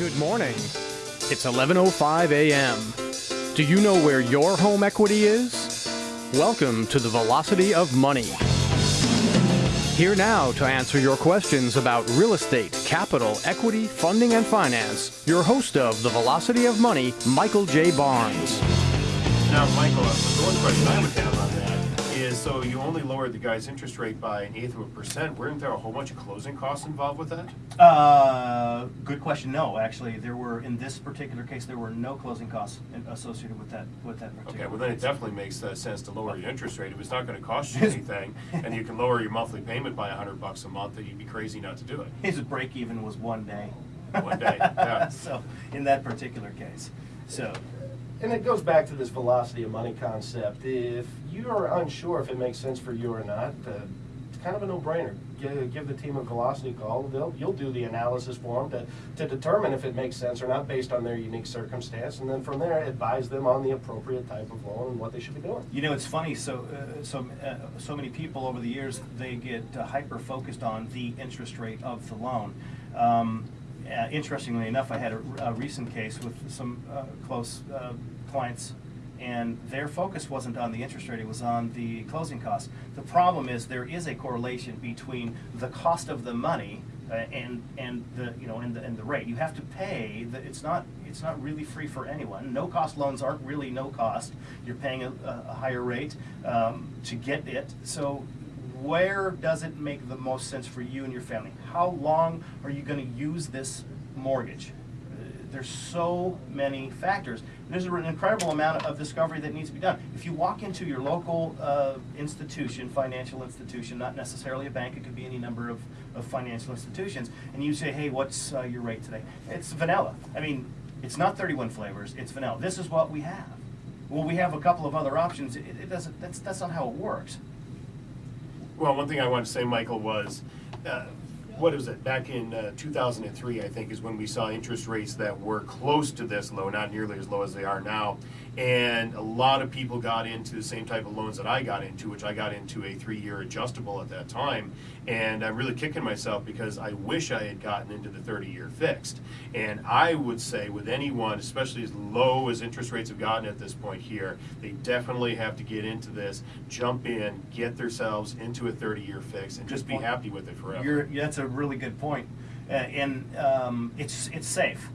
Good morning. It's 11:05 a.m. Do you know where your home equity is? Welcome to the Velocity of Money. Here now to answer your questions about real estate, capital, equity, funding, and finance, your host of the Velocity of Money, Michael J. Barnes. Now, Michael, the one question I would have on that is, so you only lowered the guy's interest rate by an eighth of a percent. Weren't there a whole bunch of closing costs involved with that? Uh, good question. No, actually, there were in this particular case there were no closing costs in- associated with that with that particular. Okay, well then it definitely makes uh, sense to lower your interest rate. If it's not gonna cost you anything, and you can lower your monthly payment by a hundred bucks a month, That you'd be crazy not to do it. His break even was one day. One day, yeah. so in that particular case, so And it goes back to this velocity of money concept. If you're unsure if it makes sense for you or not, uh, it's kind of a no-brainer. Give, give the team a velocity call. They'll, you'll do the analysis for them to, to determine if it makes sense or not based on their unique circumstance. And then from there, advise them on the appropriate type of loan and what they should be doing. You know, it's funny. So, uh, so, uh, so many people over the years they get uh, hyper focused on the interest rate of the loan. Um, uh, interestingly enough, I had a, a recent case with some uh, close uh, clients, and their focus wasn't on the interest rate; it was on the closing costs. The problem is there is a correlation between the cost of the money uh, and and the you know and the, and the rate. You have to pay that it's not it's not really free for anyone. No cost loans aren't really no cost. You're paying a, a higher rate um, to get it. So where does it make the most sense for you and your family how long are you going to use this mortgage there's so many factors. There's an incredible amount of discovery that needs to be done. If you walk into your local uh, institution, financial institution, not necessarily a bank, it could be any number of, of financial institutions, and you say, hey, what's uh, your rate today? It's vanilla. I mean, it's not 31 flavors, it's vanilla. This is what we have. Well, we have a couple of other options. It, it doesn't, that's, that's not how it works. Well, one thing I wanted to say, Michael, was, uh, what is it, back in uh, 2003, I think, is when we saw interest rates that were close to this low, not nearly as low as they are now. And a lot of people got into the same type of loans that I got into, which I got into a three-year adjustable at that time. And I'm really kicking myself because I wish I had gotten into the 30-year fixed. And I would say with anyone, especially as low as interest rates have gotten at this point here, they definitely have to get into this, jump in, get themselves into a 30-year fix, and just be happy with it forever. You're, that's a really good point. Uh, and um, it's, it's safe.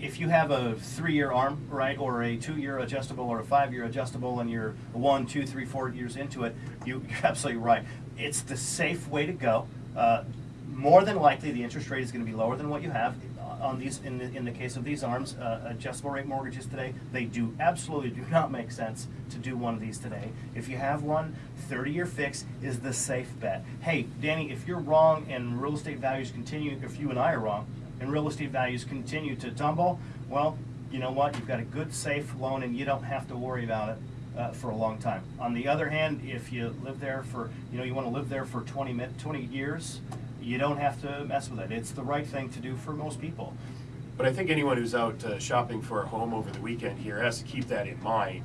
If you have a three-year arm, right, or a two-year adjustable or a five-year adjustable and you're one, two, three, four years into it, you, you're absolutely right. It's the safe way to go. Uh, more than likely, the interest rate is going to be lower than what you have on these, in the, in the case of these arms, uh, adjustable rate mortgages today, they do absolutely do not make sense to do one of these today. If you have one, 30-year fix is the safe bet. Hey, Danny, if you're wrong and real estate values continue, if you and I are wrong, and real estate values continue to tumble, well, you know what? You've got a good, safe loan, and you don't have to worry about it uh, for a long time. On the other hand, if you live there for, you know, you want to live there for 20, min- 20 years, you don't have to mess with it. It's the right thing to do for most people. But I think anyone who's out uh, shopping for a home over the weekend here has to keep that in mind.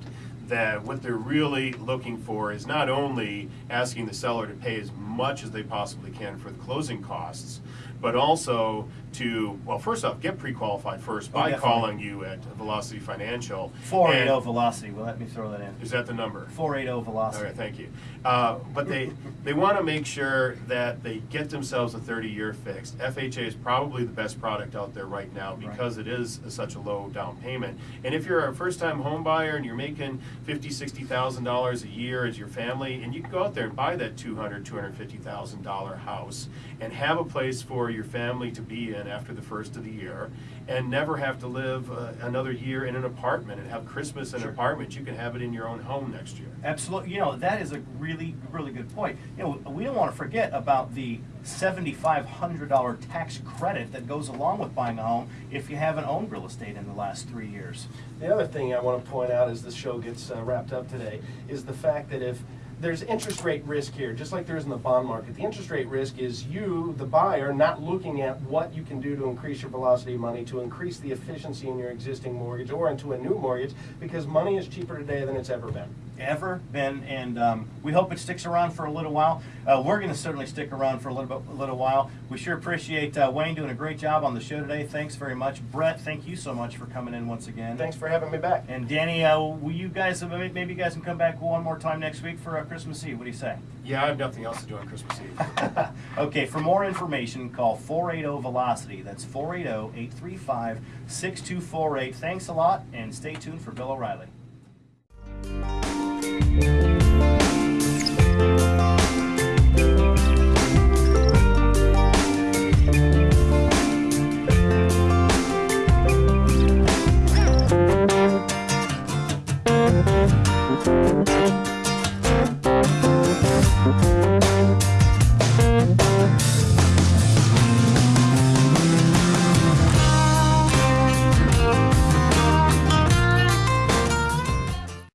That what they're really looking for is not only asking the seller to pay as much as they possibly can for the closing costs, but also to, well, first off, get pre-qualified first Oh, by definitely. calling you at Velocity Financial. 480 And- velocity. Well, let me throw that in. Is that the number? 480 velocity. All right, thank you. Uh, But they, they want to make sure that they get themselves a 30-year fix. FHA is probably the best product out there right now Right. because it is such a low down payment. And if you're a first-time home buyer and you're making $50,000, a year as your family, and you can go out there and buy that $200,000, $250,000 house and have a place for your family to be in after the first of the year and never have to live uh, another year in an apartment and have Christmas in an apartment, you can have it in your own home next year. Absolutely. You know, that is a really, really good point. You know, we don't want to forget about the $7,500 tax credit that goes along with buying a home if you haven't owned real estate in the last three years. The other thing I want to point out as the show gets uh, wrapped up today is the fact that if there's interest rate risk here, just like there is in the bond market. The interest rate risk is you, the buyer, not looking at what you can do to increase your velocity of money, to increase the efficiency in your existing mortgage or into a new mortgage, because money is cheaper today than it's ever been. ever been, and um, we hope it sticks around for a little while. Uh, we're going to certainly stick around for a little bit, a little while. We sure appreciate uh, Wayne doing a great job on the show today. Thanks very much, Brett. Thank you so much for coming in once again. Thanks for having me back. And Danny, uh, will you guys maybe you guys can come back one more time next week for uh, Christmas Eve? What do you say? Yeah, I have nothing else to do on Christmas Eve. okay, for more information, call 480 Velocity. That's 480 835 6248. Thanks a lot, and stay tuned for Bill O'Reilly.